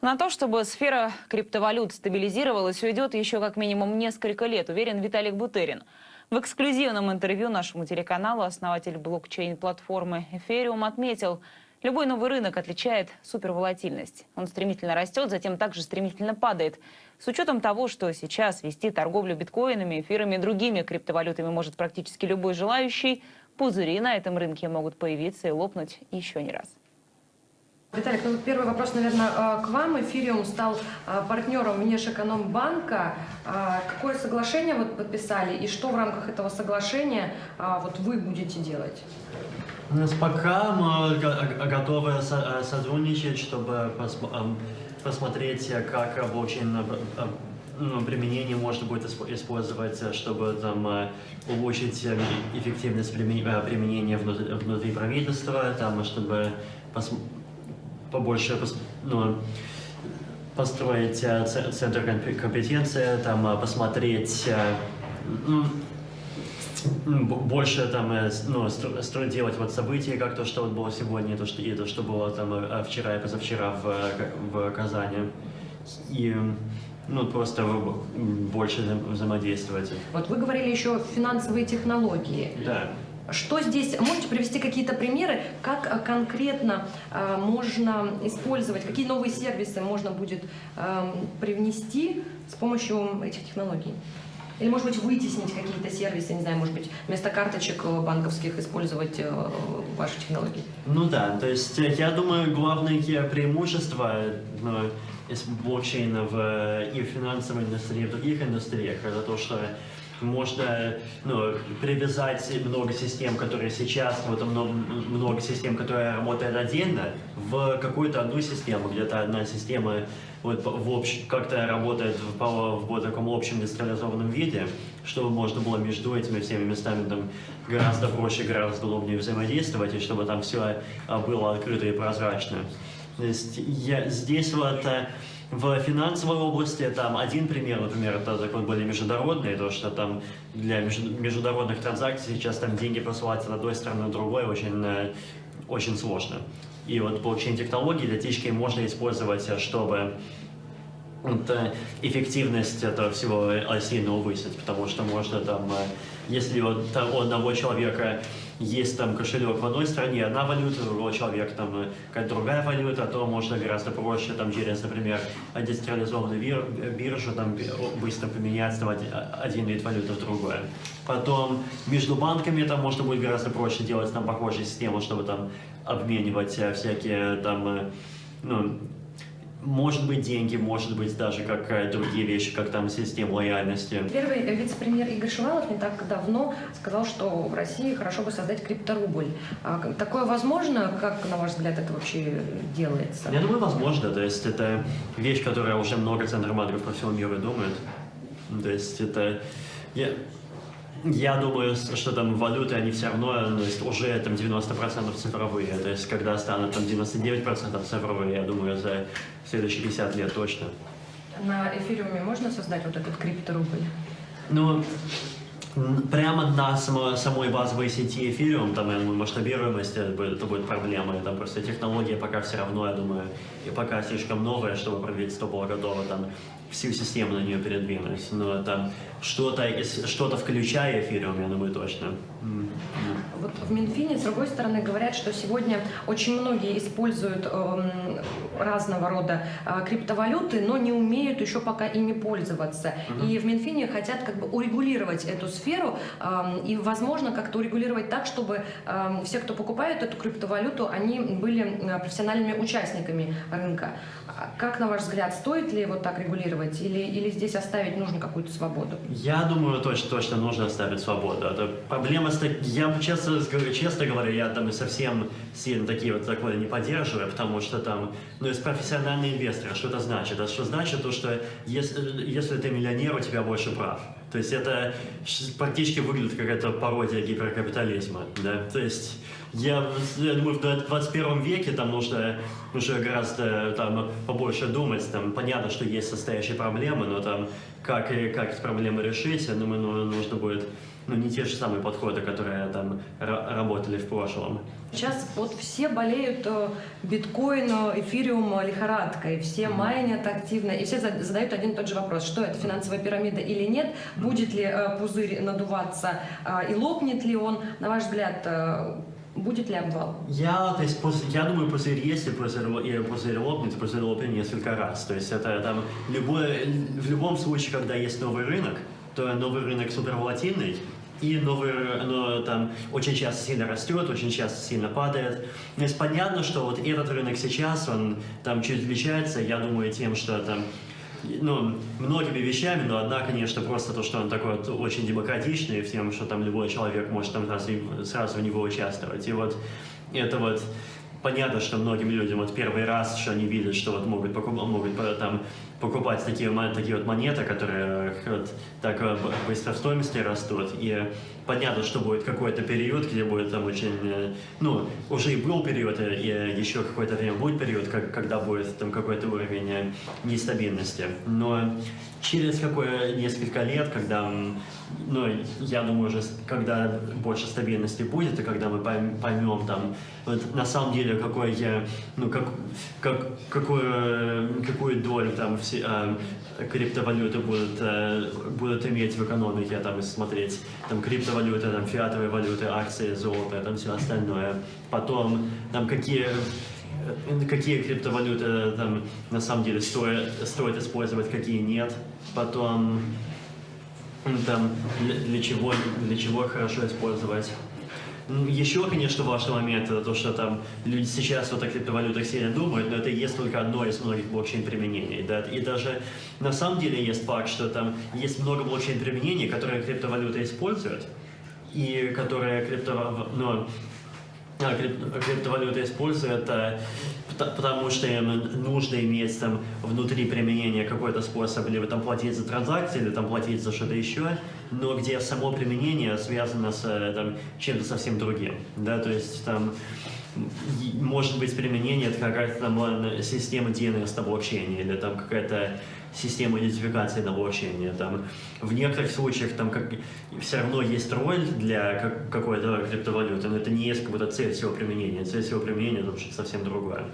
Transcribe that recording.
На то, чтобы сфера криптовалют стабилизировалась, уйдет еще как минимум несколько лет, уверен Виталик Бутерин. В эксклюзивном интервью нашему телеканалу основатель блокчейн-платформы Ethereum отметил, любой новый рынок отличает суперволатильность. Он стремительно растет, затем также стремительно падает. С учетом того, что сейчас вести торговлю биткоинами, эфирами и другими криптовалютами может практически любой желающий, пузыри на этом рынке могут появиться и лопнуть еще не раз. Виталик, ну первый вопрос, наверное, к вам. Эфириум стал а, партнером Внешэкономбанка. А, какое соглашение вот подписали и что в рамках этого соглашения а, вот вы будете делать? У нас пока мы готовы сотрудничать, чтобы посмотреть, как блокчейн ну, применение можно будет использовать, чтобы там улучшить эффективность применения внутри правительства, там, чтобы побольше ну, построить э, центр компетенции, там, э, посмотреть э, больше там, ну, строить, делать вот события, как то, что вот было сегодня, то, что, и то, что было там вчера и позавчера в, в Казани. И ну, просто больше взаимодействовать. Вот вы говорили еще финансовые технологии. Да. Что здесь, можете привести какие-то примеры, как э, конкретно э, можно использовать, какие новые сервисы можно будет э, привнести с помощью этих технологий? Или, может быть, вытеснить какие-то сервисы, не знаю, может быть, вместо карточек э, банковских использовать э, ваши технологии? Ну да, то есть я думаю, главное преимущество ну, блокчейна в, и в финансовой индустрии, и в других индустриях, это то, что можно ну, привязать много систем, которые сейчас, вот много, много систем, которые работают отдельно, в какую-то одну систему, где-то одна система вот, в общ, как-то работает в, в, в таком общем децентрализованном виде, чтобы можно было между этими всеми местами там, гораздо проще, гораздо удобнее взаимодействовать, и чтобы там все а, было открыто и прозрачно. То есть я, здесь вот э, в финансовой области там один пример, например, это закон более международный, то что там для международных транзакций сейчас там деньги посылать от одной страны на другой очень, э, очень сложно. И вот блокчейн-технологии для течки можно использовать, чтобы вот, э, эффективность этого всего сильно увысить, потому что можно там, э, если у одного человека есть там кошелек в одной стране, одна валюта, у другого человека там э, какая-то другая валюта, то можно гораздо проще там через, например, децентрализованную бир биржу там быстро поменять там, один вид валюты в другой. Потом между банками там можно будет гораздо проще делать там похожие системы, чтобы там обменивать всякие там ну, может быть деньги, может быть даже как другие вещи, как там система лояльности. Первый вице-премьер Игорь Шувалов не так давно сказал, что в России хорошо бы создать крипторубль. А такое возможно? Как, на ваш взгляд, это вообще делается? Я думаю, возможно. То есть это вещь, которая уже много центров банков по всему миру думают. То есть это... Я... Я думаю, что там валюты, они все равно, то есть уже там 90% цифровые. То есть когда станут там 99% цифровые, я думаю, за следующие 50 лет точно. На эфириуме можно создать вот этот крипторубль? Ну, прямо на само, самой базовой сети эфириум, там, я думаю, масштабируемость, это будет, это будет проблема. Там просто технология пока все равно, я думаю, и пока слишком новая, чтобы правительство было готово там всю систему на нее передвинуть. Но там что-то что, -то, включая эфириум, я думаю, точно. Вот в Минфине, с другой стороны, говорят, что сегодня очень многие используют э, разного рода э, криптовалюты, но не умеют еще пока ими пользоваться. Угу. И в Минфине хотят как бы урегулировать эту сферу э, и, возможно, как-то урегулировать так, чтобы э, все, кто покупает эту криптовалюту, они были э, профессиональными участниками рынка. А как, на ваш взгляд, стоит ли вот так регулировать или, или здесь оставить нужно какую-то свободу? Я думаю, точно, точно нужно оставить свободу. Это проблема с Я честно, честно говоря, я там совсем сильно такие вот законы не поддерживаю, потому что там, ну, есть профессиональные инвесторы, что это значит? Это что значит то, что если, если ты миллионер, у тебя больше прав. То есть это практически выглядит как это пародия гиперкапитализма, да? То есть я, я думаю, в 21 веке там нужно уже гораздо там, побольше думать. Там, понятно, что есть состоящие проблемы, но там, как, как эти проблемы решить, я думаю, ну, нужно будет ну, не те же самые подходы, которые там ра- работали в прошлом. Сейчас вот все болеют э, биткоин, э, эфириум э, лихорадкой, все майнят активно, и все за- задают один и тот же вопрос, что это финансовая пирамида или нет, будет ли пузырь надуваться э, и лопнет ли он, на ваш взгляд, будет ли обвал? Я, то есть, пус- я думаю, пузырь есть, и пузырь, и пузырь лопнет, пузырь лопнет несколько раз. То есть это там любое, в любом случае, когда есть новый рынок, то новый рынок суперволатильный, и новый, ры- но там очень часто сильно растет, очень часто сильно падает. То есть понятно, что вот этот рынок сейчас, он там чуть отличается, я думаю, тем, что там ну, многими вещами, но одна, конечно, просто то, что он такой вот очень демократичный, в тем, что там любой человек может там сразу, сразу в него участвовать. И вот это вот понятно, что многим людям вот первый раз, что они видят, что вот могут, покуп- могут там покупать такие, такие вот монеты, которые вот так быстро в стоимости растут. И понятно, что будет какой-то период, где будет там очень, э, ну, уже и был период, э, и еще какое-то время будет период, как, когда будет там какой-то уровень э, нестабильности. Но через какое несколько лет, когда, ну, я думаю, уже когда больше стабильности будет, и когда мы пойм- поймем там, вот на самом деле, какой, э, ну, как, как, какую, какую долю там все, э, криптовалюты будут, э, будут иметь в экономике, там, и смотреть, там, криптовалюты, там, фиатовые валюты, акции, золото, там, все остальное. Потом, там, какие э, какие криптовалюты там на самом деле стоит, стоит использовать, какие нет. Потом там для чего для чего хорошо использовать. Еще, конечно, важный момент это то, что там люди сейчас вот о криптовалютах сильно думают, но это есть только одно из многих блокчейн-применений. Да? И даже на самом деле есть факт, что там есть много блокчейн-применений, которые криптовалюты используют, и которые крипто, ну, а, крип- криптовалюты используют, пта- потому что им нужно иметь там внутри применения какой-то способ либо там платить за транзакции, или там платить за что-то еще, но где само применение связано с э, чем-то совсем другим. Да? То есть там может быть применение это какая-то система DNS на блокчейне или там какая-то система идентификации на блокчейне. Там, в некоторых случаях там как, все равно есть роль для как- какой-то криптовалюты, но это не есть как будто цель всего применения. Цель всего применения это что-то совсем другое.